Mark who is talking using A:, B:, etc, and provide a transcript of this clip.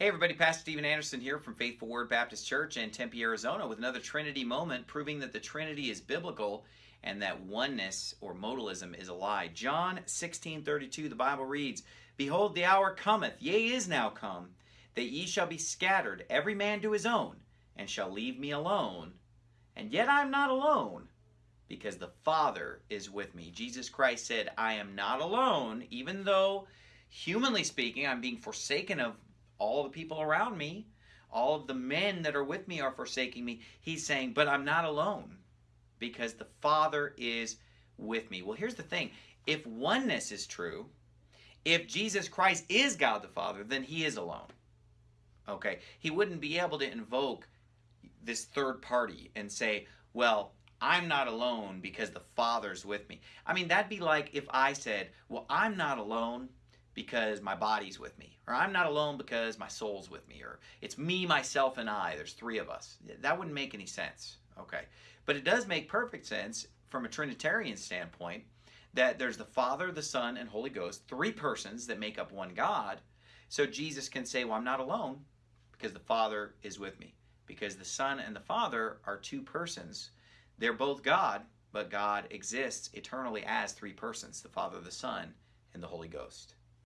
A: Hey everybody, Pastor Steven Anderson here from Faithful Word Baptist Church in Tempe, Arizona with another Trinity moment proving that the Trinity is biblical and that oneness or modalism is a lie. John 16:32 the Bible reads, "Behold the hour cometh, yea is now come, that ye shall be scattered every man to his own, and shall leave me alone. And yet I am not alone, because the Father is with me." Jesus Christ said, "I am not alone, even though humanly speaking I'm being forsaken of all the people around me, all of the men that are with me are forsaking me. He's saying, but I'm not alone because the Father is with me. Well, here's the thing if oneness is true, if Jesus Christ is God the Father, then he is alone. Okay? He wouldn't be able to invoke this third party and say, well, I'm not alone because the Father's with me. I mean, that'd be like if I said, well, I'm not alone because my body's with me, or I'm not alone because my soul's with me, or it's me, myself, and I. There's three of us. That wouldn't make any sense. Okay. But it does make perfect sense from a Trinitarian standpoint that there's the Father, the Son, and Holy Ghost, three persons that make up one God. So Jesus can say, Well, I'm not alone because the Father is with me. Because the Son and the Father are two persons. They're both God, but God exists eternally as three persons the Father, the Son, and the Holy Ghost.